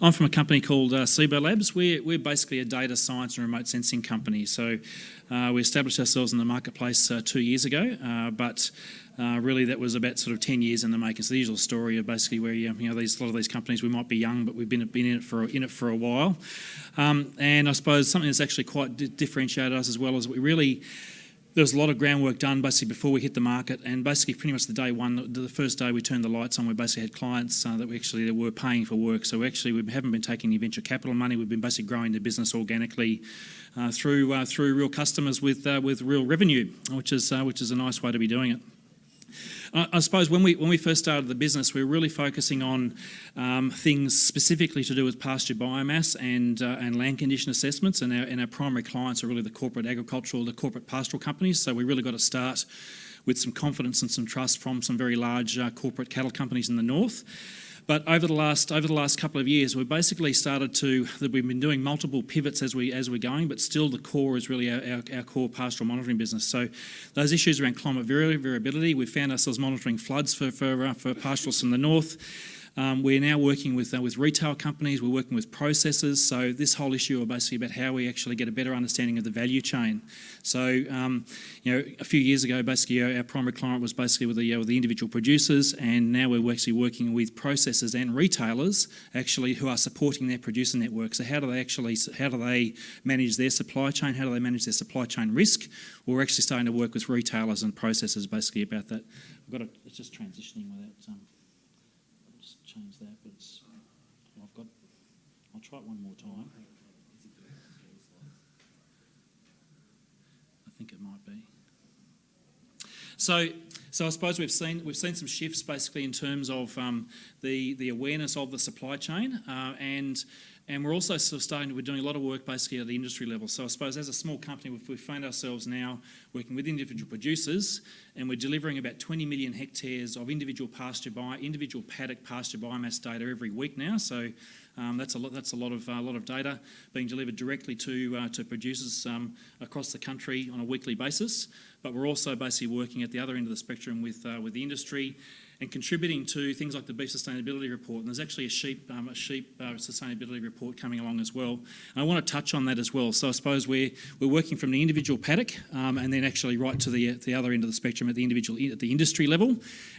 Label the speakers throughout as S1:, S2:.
S1: I'm from a company called uh, CIBO Labs. We're, we're basically a data science and remote sensing company. So uh, we established ourselves in the marketplace uh, two years ago, uh, but uh, really that was about sort of 10 years in the making. So the usual story of basically where you know these a lot of these companies we might be young, but we've been been in it for in it for a while. Um, and I suppose something that's actually quite differentiated us as well is we really there was a lot of groundwork done basically before we hit the market, and basically pretty much the day one, the first day we turned the lights on, we basically had clients uh, that we actually were paying for work. So actually we haven't been taking any venture capital money. We've been basically growing the business organically uh, through uh, through real customers with uh, with real revenue, which is uh, which is a nice way to be doing it. I suppose when we when we first started the business, we were really focusing on um, things specifically to do with pasture biomass and uh, and land condition assessments, and our and our primary clients are really the corporate agricultural, the corporate pastoral companies. So we really got to start with some confidence and some trust from some very large uh, corporate cattle companies in the north. But over the last over the last couple of years, we've basically started to that we've been doing multiple pivots as we as we're going, but still the core is really our, our, our core pastoral monitoring business. So those issues around climate variability, we found ourselves monitoring floods for for, uh, for pastoralists in the north. Um, we're now working with uh, with retail companies. We're working with processors. So this whole issue is basically about how we actually get a better understanding of the value chain. So um, you know, a few years ago, basically our, our primary client was basically with the, uh, with the individual producers, and now we're actually working with processors and retailers actually who are supporting their producer network. So how do they actually how do they manage their supply chain? How do they manage their supply chain risk? We're actually starting to work with retailers and processors basically about that. We've got to, it's just transitioning without. Um, that, but it's, I've got, I'll try it one more time. I think it might be. So, so I suppose we've seen we've seen some shifts basically in terms of um, the the awareness of the supply chain uh, and and we're also sort of starting, we're doing a lot of work basically at the industry level. So I suppose as a small company, we found ourselves now working with individual producers and we're delivering about 20 million hectares of individual pasture by individual paddock pasture biomass data every week now. So um, that's a lot. That's a lot of a uh, lot of data being delivered directly to uh, to producers um, across the country on a weekly basis. But we're also basically working at the other end of the spectrum with uh, with the industry and contributing to things like the beef sustainability report. And there's actually a sheep, um, a sheep uh, sustainability report coming along as well. And I want to touch on that as well. So I suppose we're, we're working from the individual paddock um, and then actually right to the, the other end of the spectrum at the individual at the industry level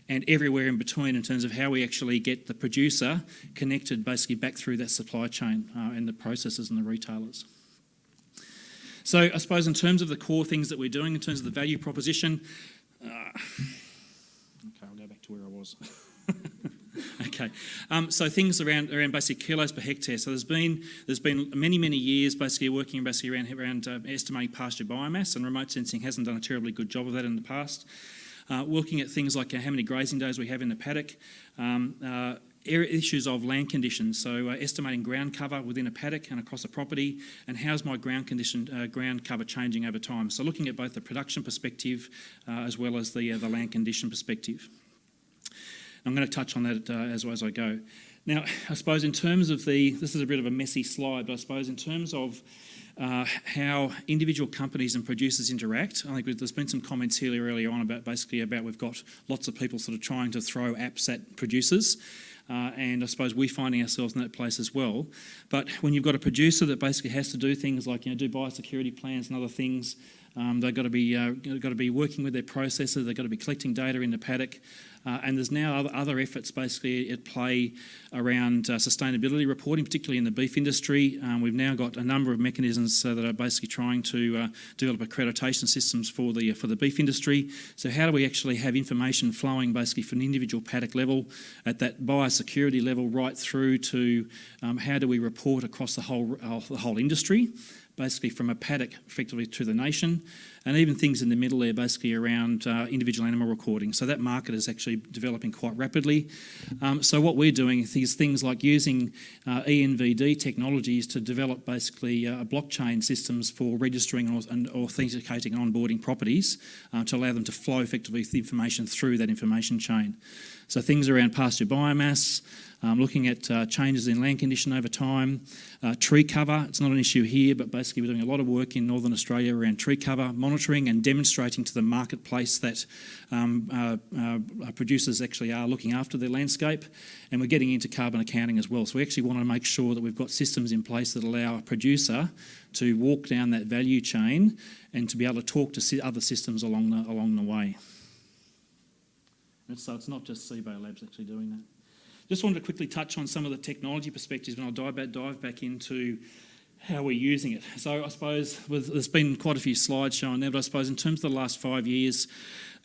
S1: and everywhere in between in terms of how we actually get the producer connected basically back through that supply chain uh, and the processors and the retailers. So I suppose in terms of the core things that we're doing, in terms of the value proposition, uh, to where I was. okay, um, so things around around basically kilos per hectare. So there's been there's been many many years basically working basically around around uh, estimating pasture biomass, and remote sensing hasn't done a terribly good job of that in the past. Uh, looking at things like uh, how many grazing days we have in the paddock. Um, uh, issues of land conditions, so uh, estimating ground cover within a paddock and across a property, and how's my ground condition, uh, ground cover changing over time. So looking at both the production perspective uh, as well as the, uh, the land condition perspective. I'm going to touch on that uh, as, as I go. Now, I suppose in terms of the, this is a bit of a messy slide, but I suppose in terms of uh, how individual companies and producers interact. I think there's been some comments here earlier on about basically about we've got lots of people sort of trying to throw apps at producers. Uh, and I suppose we're finding ourselves in that place as well. But when you've got a producer that basically has to do things like you know do biosecurity plans and other things, um, they've got to be uh, got to be working with their processor. They've got to be collecting data in the paddock. Uh, and there's now other, other efforts basically at play around uh, sustainability reporting, particularly in the beef industry. Um, we've now got a number of mechanisms uh, that are basically trying to uh, develop accreditation systems for the for the beef industry. So how do we actually have information flowing basically from the individual paddock level at that biosecurity level right through to um, how do we report across the whole uh, the whole industry? Basically from a paddock effectively to the nation, and even things in the middle there basically around uh, individual animal recording. So that market is actually developing quite rapidly. Um, so what we're doing is things like using uh, ENVD technologies to develop basically uh, blockchain systems for registering or, and authenticating and onboarding properties uh, to allow them to flow effectively the information through that information chain. So things around pasture biomass, um, looking at uh, changes in land condition over time, uh, tree cover, it's not an issue here, but basically we're doing a lot of work in Northern Australia around tree cover, monitoring and demonstrating to the marketplace that um, uh, uh, producers actually are looking after their landscape. And we're getting into carbon accounting as well. So we actually want to make sure that we've got systems in place that allow a producer to walk down that value chain and to be able to talk to other systems along the, along the way. So it's not just CIBO Labs actually doing that. Just wanted to quickly touch on some of the technology perspectives and I'll dive back, dive back into how we're using it. So I suppose there's been quite a few slides showing there, but I suppose in terms of the last five years,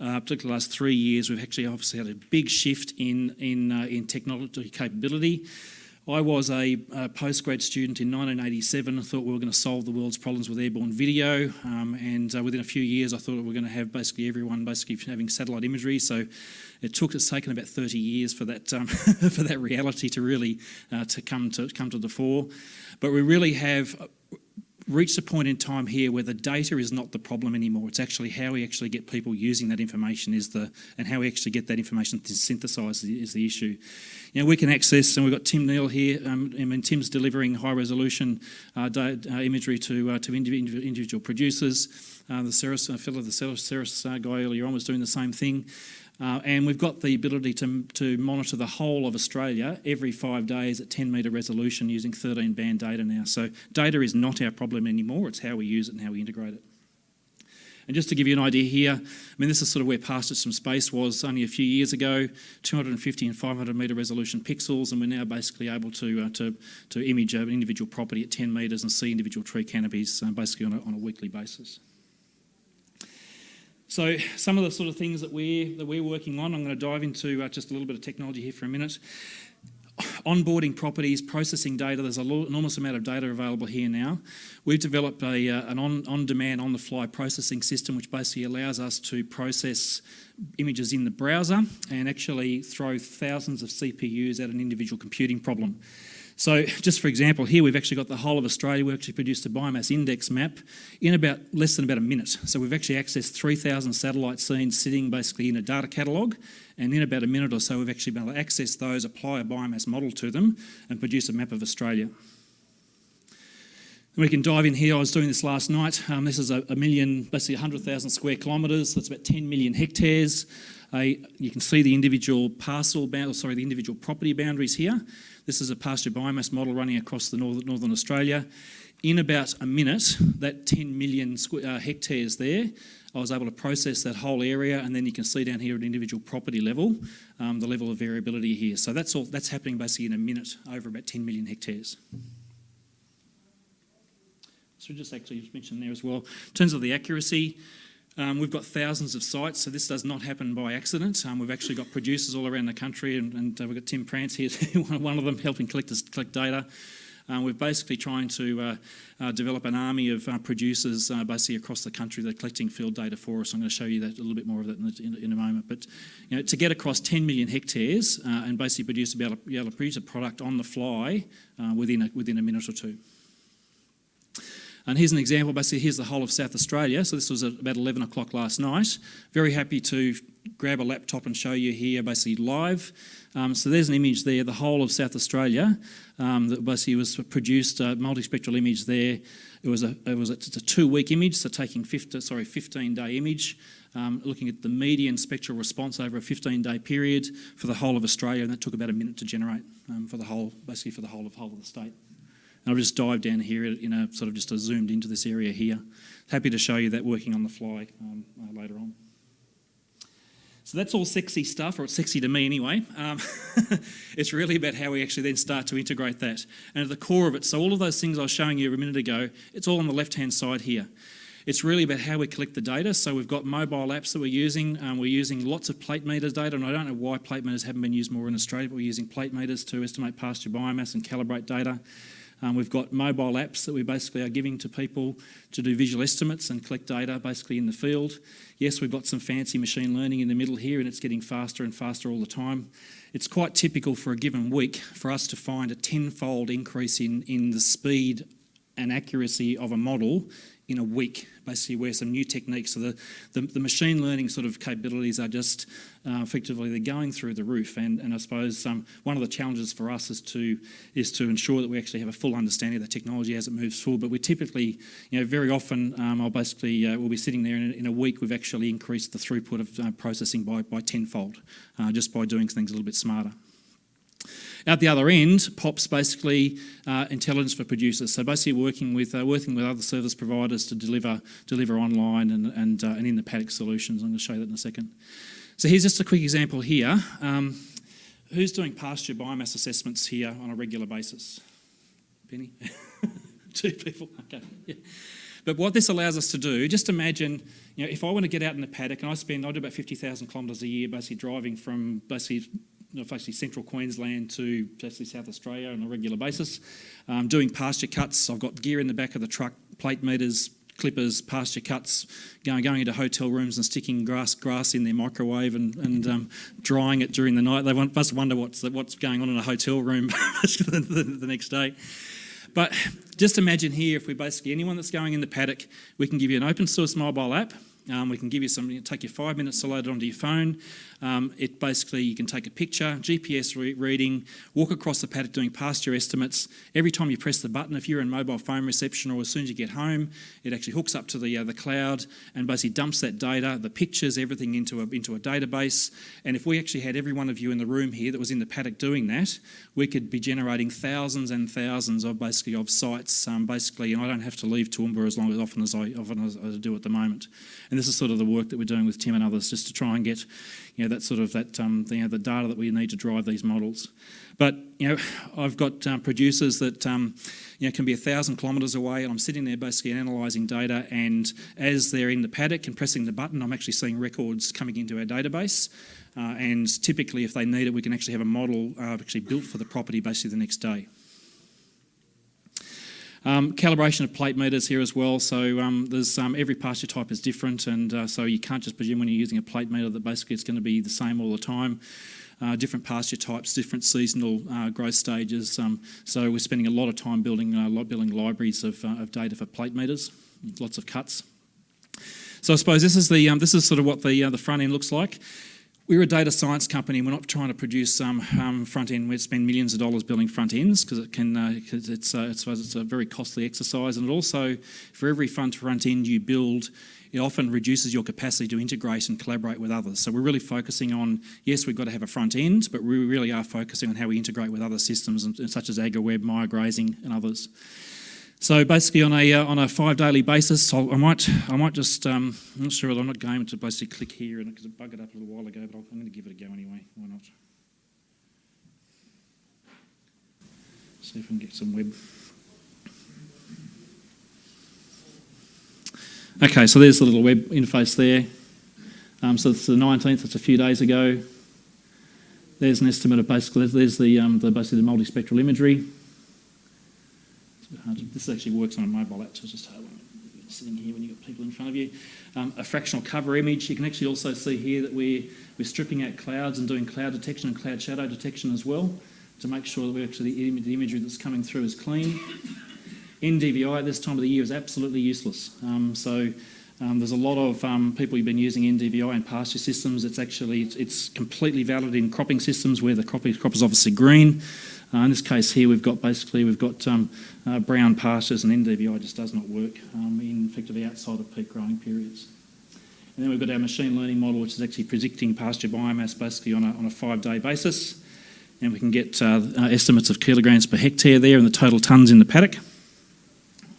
S1: uh, particularly the last three years, we've actually obviously had a big shift in, in, uh, in technology capability. I was a, a postgrad student in 1987. I thought we were going to solve the world's problems with airborne video, um, and uh, within a few years, I thought we were going to have basically everyone basically having satellite imagery. So it took it's taken about 30 years for that um, for that reality to really uh, to come to come to the fore. But we really have reached a point in time here where the data is not the problem anymore. It's actually how we actually get people using that information is the, and how we actually get that information synthesised is the issue. You know, we can access, and we've got Tim Neal here. Um, I mean, Tim's delivering high resolution uh, uh, imagery to uh, to individual producers. Uh, the Ceres, uh, fellow, the Ceres uh, guy earlier on was doing the same thing. Uh, and we've got the ability to, to monitor the whole of Australia every five days at 10 metre resolution using 13 band data now. So data is not our problem anymore, it's how we use it and how we integrate it. And just to give you an idea here, I mean, this is sort of where Pastures from Space was only a few years ago, 250 and 500 metre resolution pixels, and we're now basically able to, uh, to, to image an individual property at 10 metres and see individual tree canopies uh, basically on a, on a weekly basis. So some of the sort of things that we're, that we're working on, I'm going to dive into uh, just a little bit of technology here for a minute. Onboarding properties, processing data, there's an enormous amount of data available here now. We've developed a, uh, an on-demand, on on-the-fly processing system which basically allows us to process images in the browser and actually throw thousands of CPUs at an individual computing problem. So just for example, here we've actually got the whole of Australia. We actually produced a biomass index map in about less than about a minute. So we've actually accessed 3,000 satellite scenes sitting basically in a data catalogue. And in about a minute or so, we've actually been able to access those, apply a biomass model to them and produce a map of Australia. We can dive in here. I was doing this last night. Um, this is a, a million, basically 100,000 square kilometres. That's about 10 million hectares. Uh, you can see the individual parcel, sorry, the individual property boundaries here. This is a pasture biomass model running across the northern, northern Australia. In about a minute, that 10 million uh, hectares there, I was able to process that whole area, and then you can see down here at individual property level, um, the level of variability here. So that's all. That's happening basically in a minute over about 10 million hectares. So just actually just mention there as well. In terms of the accuracy, um, we've got thousands of sites, so this does not happen by accident. Um, we've actually got producers all around the country, and, and uh, we've got Tim Prance here, one of them helping collect, collect data. Um, we're basically trying to uh, uh, develop an army of uh, producers uh, basically across the country that are collecting field data for us. I'm going to show you that a little bit more of that in, the, in, in a moment. But you know, to get across 10 million hectares uh, and basically produce, be able, to, be able to produce a product on the fly uh, within, a, within a minute or two. And here's an example, basically here's the whole of South Australia. So this was about 11 o'clock last night. Very happy to grab a laptop and show you here basically live. Um, so there's an image there, the whole of South Australia um, that basically was produced, a multispectral image there. It was a, it was a, a two-week image, so taking 50, sorry, 15-day image, um, looking at the median spectral response over a 15-day period for the whole of Australia, and that took about a minute to generate um, for the whole, basically for the whole of whole of the state. And I'll just dive down here in a sort of just a zoomed into this area here. Happy to show you that working on the fly um, uh, later on. So that's all sexy stuff, or it's sexy to me anyway. Um, it's really about how we actually then start to integrate that. And at the core of it, so all of those things I was showing you a minute ago, it's all on the left-hand side here. It's really about how we collect the data. So we've got mobile apps that we're using. Um, we're using lots of plate meters data, and I don't know why plate meters haven't been used more in Australia, but we're using plate meters to estimate pasture biomass and calibrate data. Um, we've got mobile apps that we basically are giving to people to do visual estimates and collect data basically in the field. Yes, we've got some fancy machine learning in the middle here and it's getting faster and faster all the time. It's quite typical for a given week for us to find a tenfold increase in, in the speed and accuracy of a model in a week, basically where some new techniques, so the, the, the machine learning sort of capabilities are just uh, effectively they're going through the roof. And, and I suppose um, one of the challenges for us is to is to ensure that we actually have a full understanding of the technology as it moves forward. But we typically, you know, very often um, I'll basically uh, we'll be sitting there in in a, week we've actually increased the throughput of uh, processing by by tenfold uh, just by doing things a little bit smarter. At the other end pops basically uh, intelligence for producers. So basically working with uh, working with other service providers to deliver deliver online and and, uh, and in the paddock solutions. I'm going to show you that in a second. So here's just a quick example here. Um, who's doing pasture biomass assessments here on a regular basis? Penny? Two people. Okay. Yeah. But what this allows us to do, just imagine, you know, if I want to get out in the paddock and I spend, I do about 50,000 kilometres a year basically driving from basically basically central Queensland to basically South Australia on a regular basis. Um, doing pasture cuts, I've got gear in the back of the truck, plate meters, clippers, pasture cuts, going, going into hotel rooms and sticking grass grass in their microwave and, and um, drying it during the night. They must wonder what's, what's going on in a hotel room the, the, the next day. But just imagine here if we basically, anyone that's going in the paddock, we can give you an open source mobile app um, we can give you some, take you five minutes to load it onto your phone. Um, it basically, you can take a picture, GPS re reading, walk across the paddock doing pasture estimates. Every time you press the button, if you're in mobile phone reception or as soon as you get home, it actually hooks up to the, uh, the cloud and basically dumps that data, the pictures, everything into a, into a database. And if we actually had every one of you in the room here that was in the paddock doing that, we could be generating thousands and thousands of basically of sites, um, basically, and I don't have to leave Toowoomba as long as often as I, often as I do at the moment. And this is sort of the work that we're doing with Tim and others, just to try and get, you know, that sort of that um, you know, the data that we need to drive these models. But you know, I've got um, producers that um, you know can be a thousand kilometres away, and I'm sitting there basically analysing data. And as they're in the paddock and pressing the button, I'm actually seeing records coming into our database. Uh, and typically, if they need it, we can actually have a model uh, actually built for the property basically the next day. Um, calibration of plate meters here as well. So um, there's um, every pasture type is different, and uh, so you can't just presume when you're using a plate meter that basically it's going to be the same all the time. Uh, different pasture types, different seasonal uh, growth stages. Um, so we're spending a lot of time building uh, building libraries of, uh, of data for plate meters, lots of cuts. So I suppose this is the um, this is sort of what the uh, the front end looks like. We're a data science company. We're not trying to produce um, um, front end. We spend millions of dollars building front ends because it can. Uh, it's, uh, it's, it's a very costly exercise, and also for every front front end you build, it often reduces your capacity to integrate and collaborate with others. So we're really focusing on yes, we've got to have a front end, but we really are focusing on how we integrate with other systems, and such as AgriWebb, Maia Grazing, and others. So basically, on a uh, on a five daily basis, I'll, i might I might just um, I'm not sure I'm not going to basically click here and because it bugged up a little while ago, but i am going to give it a go anyway. Why not? See if I can get some web. Okay, so there's the little web interface there. Um, so it's the 19th. It's a few days ago. There's an estimate of basically there's the, um, the basically the multispectral imagery. This actually works on a mobile app, so it's just when sitting here when you've got people in front of you. Um, a fractional cover image. You can actually also see here that we're, we're stripping out clouds and doing cloud detection and cloud shadow detection as well to make sure that we actually the imagery that's coming through is clean. NDVI at this time of the year is absolutely useless. Um, so um, there's a lot of um, people who've been using NDVI in pasture systems. It's actually it's completely valid in cropping systems where the crop, crop is obviously green. Uh, in this case here, we've got basically we've got um, uh, brown pastures and NDVI just does not work um, in effectively outside of peak growing periods. And then we've got our machine learning model, which is actually predicting pasture biomass basically on a, on a five-day basis. And we can get uh, uh estimates of kilograms per hectare there and the total tonnes in the paddock.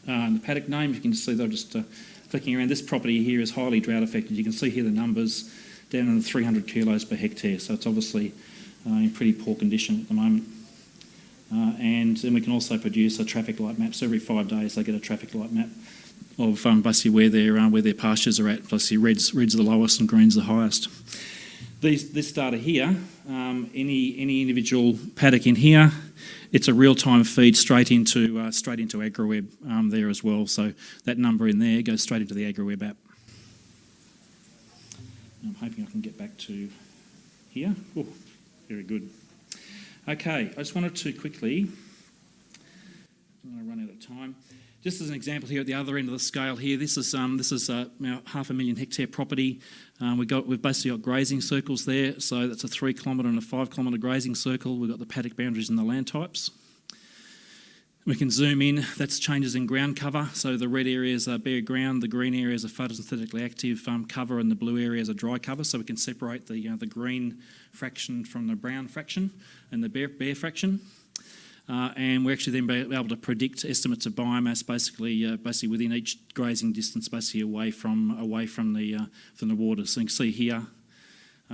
S1: Uh, and the paddock name, you can see they're just uh, flicking around. This property here is highly drought affected. You can see here the numbers down in the 300 kilos per hectare. So it's obviously in pretty poor condition at the moment. Uh, and then we can also produce a traffic light map. So every five days they get a traffic light map of um, basically where their, uh, where their pastures are at. Basically red's, red's the lowest and green's the highest. These, this data here, um, any, any individual paddock in here, it's a real-time feed straight into, uh, straight into AgriWebb um, there as well. So that number in there goes straight into the AgriWebb app. I'm hoping I can get back to here. Oh, very good. Okay, I just wanted to quickly, I'm going to run out of time, Just as an example here at the other end of the scale here, this is um, this is uh, half a million hectare property. Um, we got we've basically got grazing circles there, so that's a three kilometre and a five kilometre grazing circle. We've got the paddock boundaries and the land types. We can zoom in, that's changes in ground cover. So the red areas are bare ground, the green areas are photosynthetically active um, cover, and the blue areas are dry cover. So we can separate the, uh, the green fraction from the brown fraction and the bare, bare fraction. Uh, and we're actually then able to predict estimates of biomass basically uh, basically within each grazing distance basically away from away from the uh, from the water. So you can see here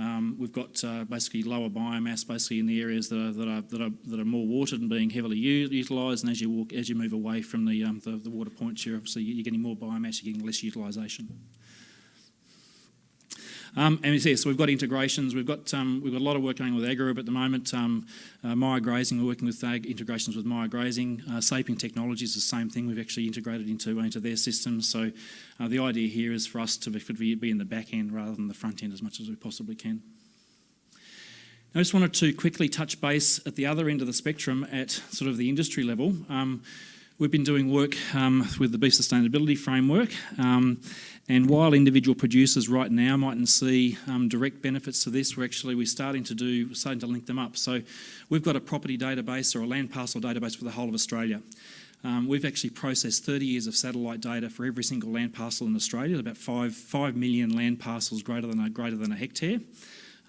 S1: um, we've got uh, basically lower biomass basically in the areas that are, that are, that are, that are more watered and being heavily utilised and as you walk as you move away from the, um, the, the, water points you're obviously you're getting more biomass, you're getting less utilisation. Um, and yeah, so we've got integrations. We've got um, we've got a lot of work going with AgriWebb at the moment. Um, uh, Grazing, we're working with ag integrations with Maia Grazing. Uh, Saping Technologies is the same thing. We've actually integrated into into their systems. So uh, the idea here is for us to be, be in the back end rather than the front end as much as we possibly can. I just wanted to quickly touch base at the other end of the spectrum at sort of the industry level. Um, we've been doing work um, with the Beef Sustainability Framework um, and while individual producers right now mightn't see um, direct benefits to this, we're actually we're starting to do starting to link them up. So we've got a property database or a land parcel database for the whole of Australia. Um, we've actually processed 30 years of satellite data for every single land parcel in Australia. About five five million land parcels greater than a greater than a hectare.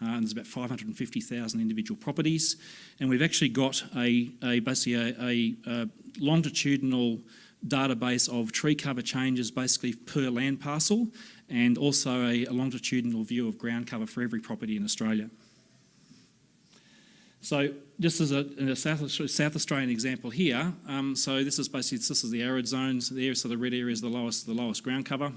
S1: Uh, and there's about 550,000 individual properties, and we've actually got a, a basically a, a, a longitudinal database of tree cover changes basically per land parcel and also a, a longitudinal view of ground cover for every property in Australia. So just as a, a South, South, Australian example here, um, so this is basically this is the arid zones there, so the red area is the lowest the lowest ground cover.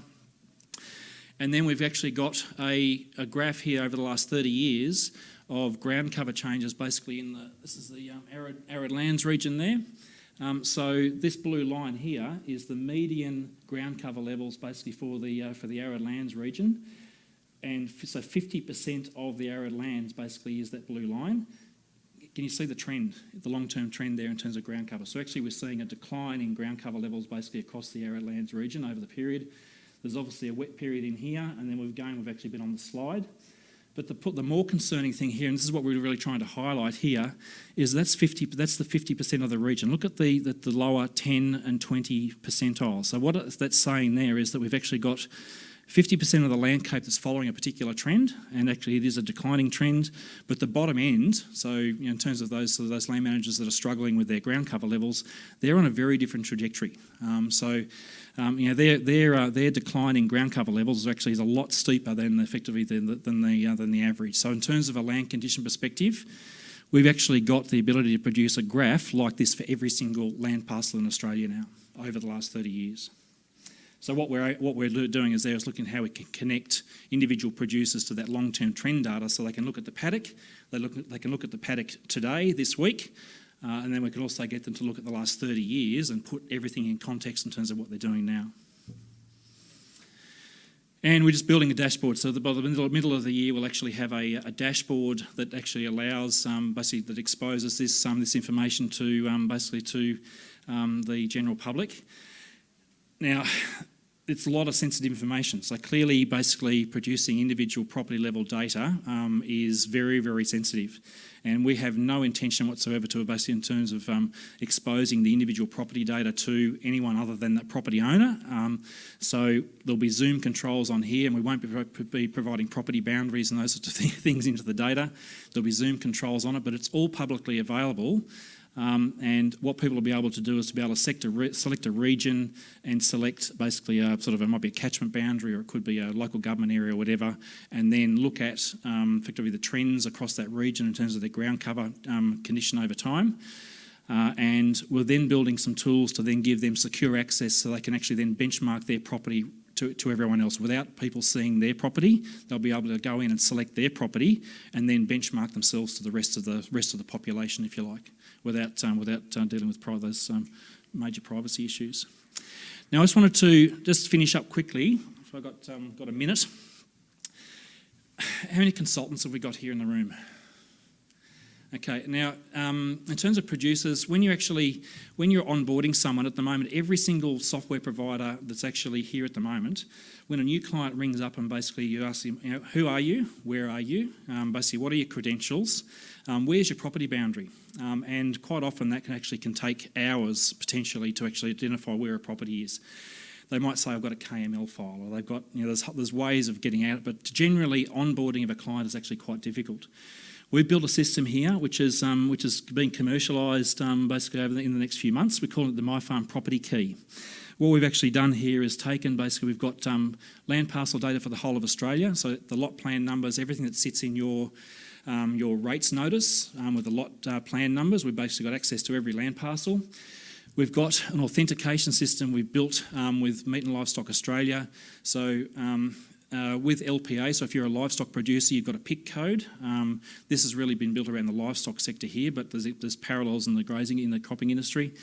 S1: And then we've actually got a, a graph here over the last 30 years of ground cover changes basically in the, this is the um, arid, arid lands region there. Um, so this blue line here is the median ground cover levels basically for the, uh, for the arid lands region. And so 50% of the arid lands basically is that blue line. Can you see the trend, the long-term trend there in terms of ground cover? So actually we're seeing a decline in ground cover levels basically across the arid lands region over the period. There's obviously a wet period in here and then we've going, we've actually been on the slide. But the, the more concerning thing here, and this is what we're really trying to highlight here, is that's 50. That's the 50% of the region. Look at the, the, the lower 10 and 20 percentile. So what that's saying there is that we've actually got 50% of the landscape that's following a particular trend, and actually it is a declining trend, but the bottom end, so you know, in terms of those, those land managers that are struggling with their ground cover levels, they're on a very different trajectory. Um, so um, you know, their, their, uh, their decline in ground cover levels actually is a lot steeper than effectively than the, than, the, uh, than the average. So in terms of a land condition perspective, we've actually got the ability to produce a graph like this for every single land parcel in Australia now over the last 30 years. So what we're, what we're doing is there is looking at how we can connect individual producers to that long-term trend data so they can look at the paddock, they, look they can look at the paddock today, this week, uh, and then we can also get them to look at the last 30 years and put everything in context in terms of what they're doing now. And we're just building a dashboard. So by the middle, middle of the year, we'll actually have a, a dashboard that actually allows, um, basically, that exposes this um, this information to um, basically to um, the general public. Now, it's a lot of sensitive information. So clearly, basically, producing individual property level data um, is very, very sensitive. And we have no intention whatsoever to basically in terms of um, exposing the individual property data to anyone other than the property owner. Um, so there'll be Zoom controls on here and we won't be, be providing property boundaries and those sorts of things into the data. There'll be Zoom controls on it, but it's all publicly available um, and what people will be able to do is to be able to select a, select a region and select basically a sort of, it might be a catchment boundary or it could be a local government area or whatever, and then look at um, effectively the trends across that region in terms of their ground cover um, condition over time. Uh, and we're then building some tools to then give them secure access so they can actually then benchmark their property to, to everyone else. Without people seeing their property, they'll be able to go in and select their property and then benchmark themselves to the rest of the rest of the population, if you like without, um, without uh, dealing with those um, major privacy issues. Now I just wanted to just finish up quickly, if I got, um, got a minute. How many consultants have we got here in the room? Okay, now um, in terms of producers, when you actually when you're onboarding someone at the moment, every single software provider that's actually here at the moment, when a new client rings up and basically you ask them, you know, who are you, where are you, um, basically what are your credentials, um, where's your property boundary, um, and quite often that can actually can take hours potentially to actually identify where a property is. They might say, I've got a KML file, or they've got, you know, there's, there's ways of getting out, but generally onboarding of a client is actually quite difficult. We've built a system here which is, um, which is being commercialised um, basically over the, in the next few months. We call it the MyFarm Property Key. What we've actually done here is taken, basically we've got um, land parcel data for the whole of Australia, so the lot plan numbers, everything that sits in your um, your rates notice um, with the lot uh, plan numbers. We've basically got access to every land parcel. We've got an authentication system we've built um, with Meat and Livestock Australia. So um, uh, with LPA, so if you're a livestock producer, you've got a PIC code. Um, this has really been built around the livestock sector here, but there's, there's parallels in the grazing, in the cropping industry.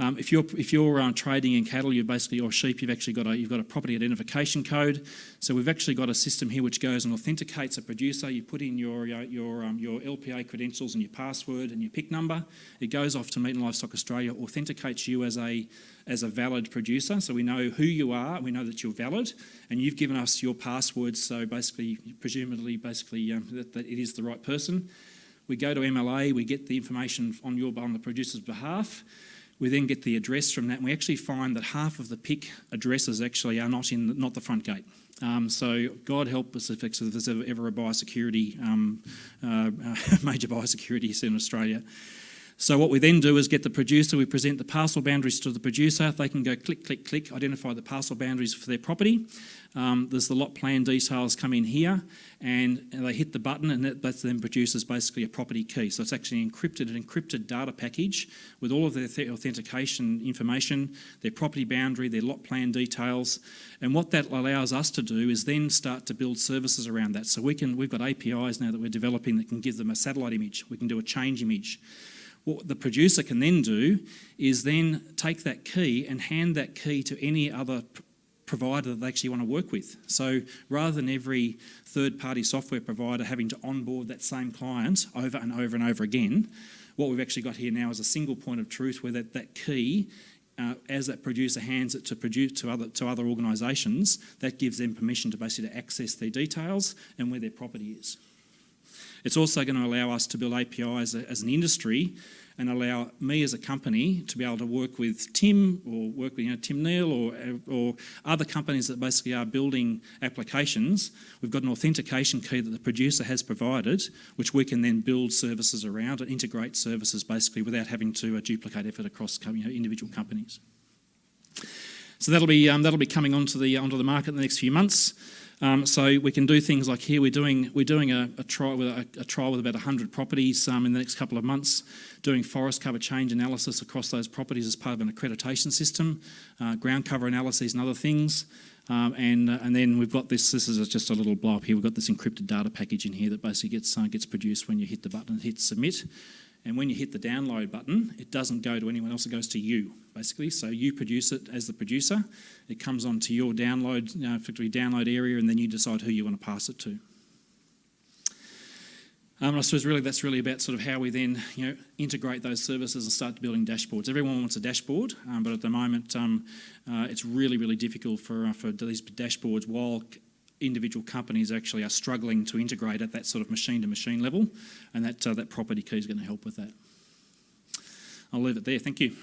S1: Um, if you're if you're um, trading in cattle, you basically or sheep, you've actually got a you've got a property identification code. So we've actually got a system here which goes and authenticates a producer. You put in your your um, your LPA credentials and your password and your PIC number. It goes off to Meat and Livestock Australia, authenticates you as a as a valid producer. So we know who you are, we know that you're valid, and you've given us your password. So basically, presumably, basically um, that, that it is the right person. We go to MLA, we get the information on your on the producer's behalf. We then get the address from that, and we actually find that half of the PIC addresses actually are not in the, not the front gate. Um, so God help us if, if there's ever a biosecurity, um, uh, major biosecurity in Australia. So what we then do is get the producer, we present the parcel boundaries to the producer, they can go click, click, click, identify the parcel boundaries for their property. Um, there's the lot plan details come in here and, and they hit the button and that, that, then produces basically a property key. So it's actually encrypted, an encrypted data package with all of their th authentication information, their property boundary, their lot plan details. And what that allows us to do is then start to build services around that. So we can, we've got APIs now that we're developing that can give them a satellite image. We can do a change image. What the producer can then do is then take that key and hand that key to any other provider that they actually want to work with. So rather than every third-party software provider having to onboard that same client over and over and over again, what we've actually got here now is a single point of truth where that, that key uh, as that producer hands it to produce to other to other organisations, that gives them permission to basically access their details and where their property is. It's also going to allow us to build APIs as an industry and allow me as a company to be able to work with Tim or work with you know, Tim Neal or, or other companies that basically are building applications. We've got an authentication key that the producer has provided, which we can then build services around and integrate services basically without having to uh, duplicate effort across you know, individual companies. So that'll be, um, that'll be coming onto the, onto the market in the next few months. Um, so we can do things like here we're doing we're doing a, a trial with a, a, trial with about 100 properties um, in the next couple of months, doing forest cover change analysis across those properties as part of an accreditation system, uh, ground cover analyses and other things. Um, and uh, and then we've got this. This is just a little blow up here. We've got this encrypted data package in here that basically gets uh, gets produced when you hit the button and hit submit. And when you hit the download button, it doesn't go to anyone else, it goes to you, basically. So you produce it as the producer, it comes onto your download, you know, effectively download area, and then you decide who you want to pass it to. Um, I suppose really that's really about sort of how we then you know integrate those services and start building dashboards. Everyone wants a dashboard, um, but at the moment um, uh, it's really really difficult for uh, for these dashboards while individual companies actually are struggling to integrate at that sort of machine to machine level, and that, uh, that property key is going to help with that. I'll leave it there. Thank you.